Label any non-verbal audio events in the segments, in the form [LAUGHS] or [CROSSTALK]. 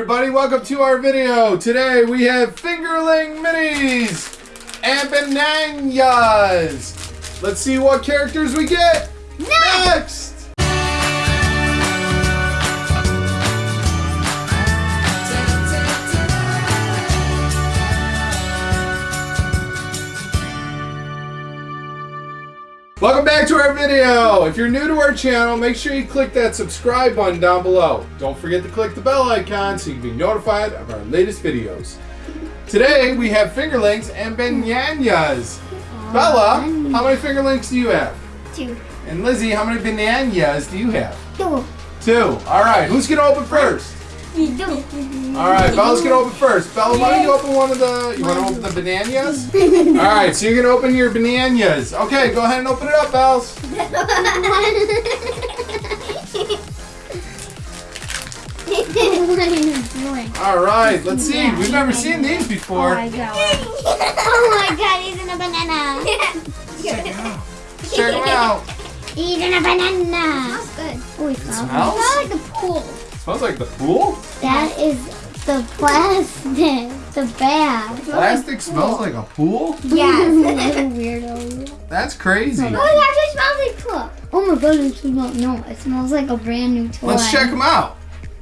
everybody, welcome to our video. Today we have Fingerling Minis and Bananyas. Let's see what characters we get next. Welcome video. If you're new to our channel, make sure you click that subscribe button down below. Don't forget to click the bell icon so you can be notified of our latest videos. Today we have fingerlings and bananas. Bella, how many fingerlings do you have? Two. And Lizzie, how many bananas do you have? Two. Two. All right, who's gonna open first? We do. All right, Bella's gonna open first. Bella, why don't you open one of the? You want to open the bananas? All right, so you're gonna open your bananas. Okay, go ahead and open it up, Bells. what are you doing? All right, let's see. We've never seen these Oh before. my god. oh my god, he's in a banana. Check it out. Check them out. He's in a banana. Smells good. Oh, it smells, smells? It smells like the pool. Smells like the pool. That is the plastic. The bag. Plastic smells like a pool. Yes. [LAUGHS] weirdo. That's crazy. Oh, it actually smells like pool. Oh my god, it smells no. It smells like a brand new toy. Let's check them out.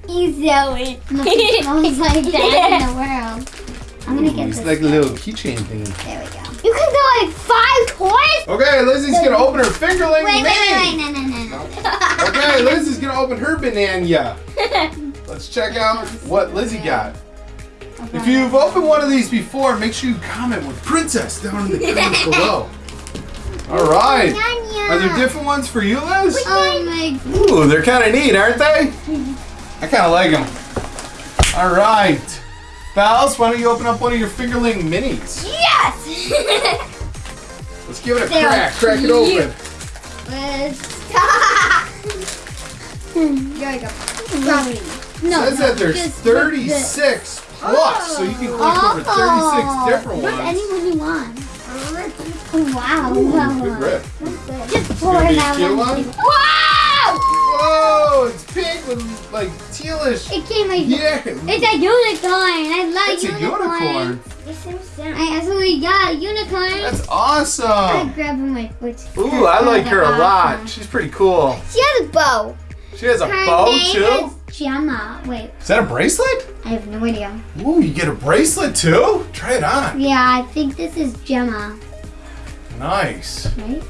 You so it. Nothing smells like that in the [LAUGHS] world. I'm gonna get this. It's like a little keychain thing. There we go. You can get like five toys. Okay, Lizzie's gonna open her fingerling Wait, wait, wait, mini. no, no, no, no. [LAUGHS] Okay, Lizzie's gonna open her banana. [LAUGHS] Let's check out what Lizzie got. If you've opened one of these before, make sure you comment with princess down in the comments [LAUGHS] below. All right. Are there different ones for you, Liz? Oh my. Um, Ooh, they're kind of neat, aren't they? I kind of like them. All right. Bells, why don't you open up one of your fingerling minis? Yes. Let's give it a They are crack. Crack it open. Let's ah! [LAUGHS] There we go. Strawberry. No, says no, that there's 36 plus, so you can collect over 36 Oh. different Put ones. anyone you want. Wow. Ooh, wow. good grip. Just pour it out. cute one? Wow! Whoa, it's pink with like tealish. It came like. Yeah. It's a unicorn. I like It's a unicorn. I absolutely got a unicorn. That's awesome. I grabbed my foot. Ooh, I like her a lot. She's pretty cool. She has a bow. She has a Her bow name too. is Gemma. Wait, Is that a bracelet? I have no idea. Ooh, you get a bracelet too? Try it on. Yeah, I think this is Gemma, Nice. right?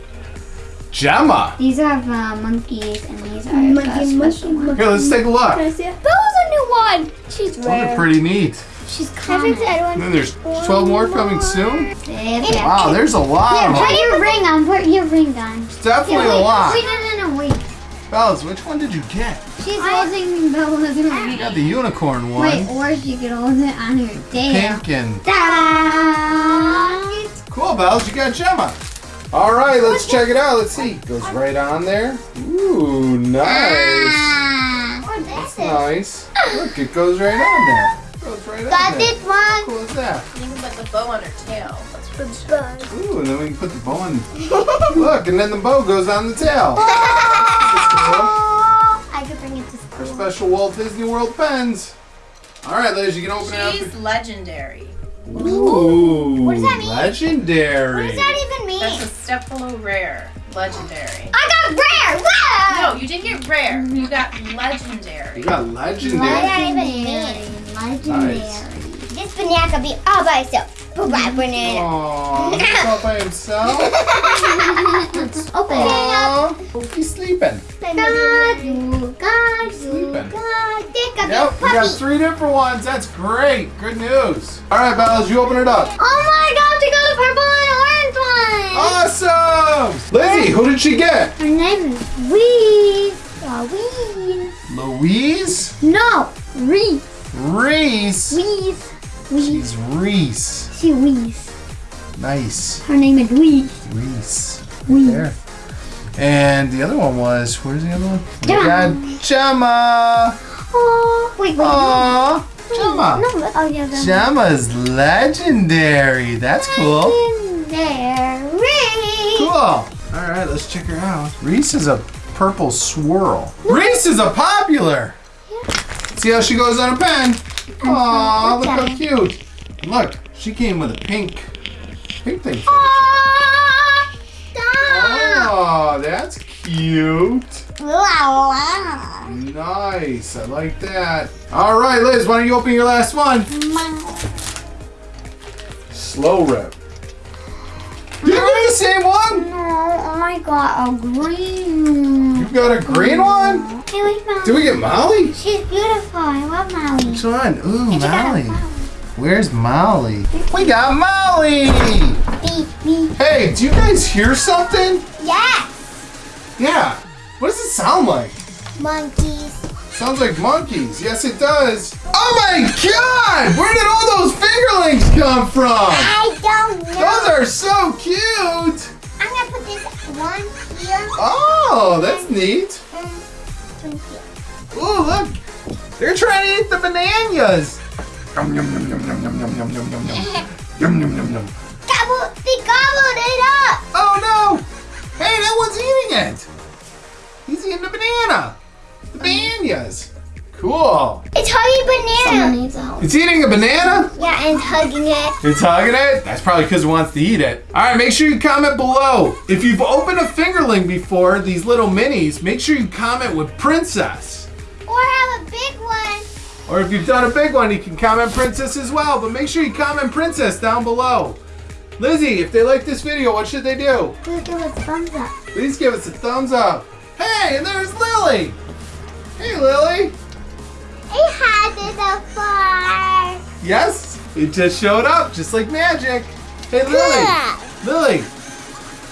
Gemma. These are uh, monkeys, and these are the special ones. Here, let's take a look. see it? Bell's a new one. She's Those are pretty neat. She's common. And then there's 12 more coming soon. Yeah. Wow, there's a lot of Put your ring on. Put your ring on. It's definitely a wait, lot. Wait, no, no, no, wait. Bells, which one did you get? She's holding Bella's You ring. got the unicorn one. Wait, or she could hold it on her tail. Pink and Ta-da! cool, Bells. You got Gemma. All right, let's check it out. Let's see. Goes right on there. Ooh, nice. Ah. That's nice. Look, it goes right on there. Goes right on Got there. this one. How cool is that? You can put the bow on her tail. That's pretty Ooh, and then we can put the bow on. [LAUGHS] Look, and then the bow goes on the tail. [LAUGHS] That's cool. I could bring it to Our special Walt Disney World pens. All right, Liz, you can open it She's legendary. Ooh, What does that mean? legendary. What does that even mean? That's a step below rare. Legendary. I got rare. Wow. No, you didn't get rare. You got legendary. You got legendary. What legendary. does that even mean? Legendary. Nice. This banana could be all by itself. Bye, banana. Aww, he's all by himself. Open Aww, he's sleeping. Gaju, gaju, Sleeping. gaju. Think of Yep, we got three different ones. That's great. Good news. All right, Bells, you open it up. Oh my gosh, you got a purple and orange one. Awesome. Lizzie, who did she get? Her name is Reese. Reese. Louise No, Reese. Reese. Reese. Reese. She's Reese. She Reese. Nice. Her name is Reese. Reese. Reese. There. And the other one was, where's the other one? We Gemma. got Gemma. Oh, wait, wait. Aww. Gemma. No, no, oh yeah, the Gemma's legendary. That's cool. Legendary. Cool. All right, let's check her out. Reese is a purple swirl. Reese is a popular. Yeah. See how she goes on a pen. Aw, look how cute. Look, she came with a pink, pink thing. Stop. Oh, that's cute. La, la. Nice. I like that. All right, Liz, why don't you open your last one? Slow rip. Did you get the same one? No, I got a green. You got a green one? Hey, where's Molly? Did we get Molly? She's beautiful. I love Molly. Which one? Ooh, got Molly. Where's Molly? We got Molly! Hey, do you guys hear something? Yes. Yeah. What does it sound like? Monkeys. Sounds like monkeys. Yes, it does. Oh my god! Where did all those fingerlings come from? I don't know. Those are so cute! I'm gonna put this one here. Oh, that's neat. Mm-hmm. And. Ooh, look. They're trying to eat the bananas. Yum, yum, yum, yum, yum, yum, yum, yum, yum, yum, yum. [LAUGHS] Yum, yum, yum, yum. Gobble, they gobbled it up. Oh no! Hey, that one's eating it. He's eating the banana. The um, bananas. Cool. It's hugging banana. Someone needs help. It's eating a banana? Yeah, and hugging it. It's hugging it? That's probably because it wants to eat it. All right, make sure you comment below. If you've opened a fingerling before, these little minis, make sure you comment with princess. Or have a big one. Or if you've done a big one, you can comment princess as well. But make sure you comment princess down below. Lizzie, if they like this video, what should they do? Please give us a thumbs up. Please give us a thumbs up. Hey, and there's Lily. Hey, Lily. It had it afar. Yes, it just showed up, just like magic. Hey, Lily. Lily,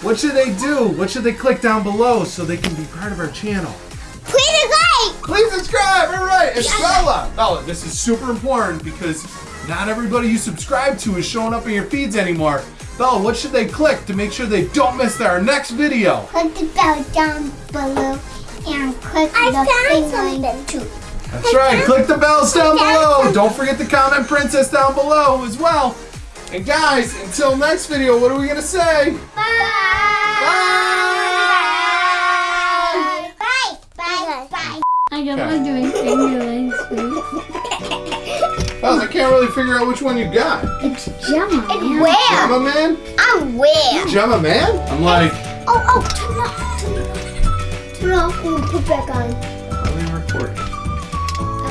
what should they do? What should they click down below so they can be part of our channel? Please like. Please subscribe. All right, it's Bella. Bella, this is super important because not everybody you subscribe to is showing up in your feeds anymore. Bella, what should they click to make sure they don't miss our next video? Click the bell down below and click I the found something too. That's right. Click the bells down below. Don't forget to comment princess down below as well. And guys, until next video, what are we gonna say? Bye. Bye. Bye. Bye. Bye. I don't Okay. want doing fingerlings. Bells, I can't really figure out which one you got. It's Gemma. It's where? Gemma man? I'm where? Gemma man? I'm like, Oh, oh, turn off. Turn off. Turn off and put back on. are we recording?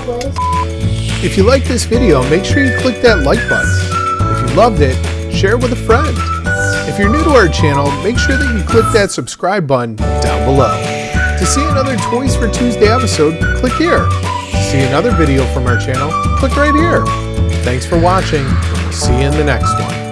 If you like this video, make sure you click that like button. If you loved it, share it with a friend. If you're new to our channel, make sure that you click that subscribe button down below. To see another Toys for Tuesday episode, click here. To see another video from our channel, click right here. Thanks for watching. See you in the next one.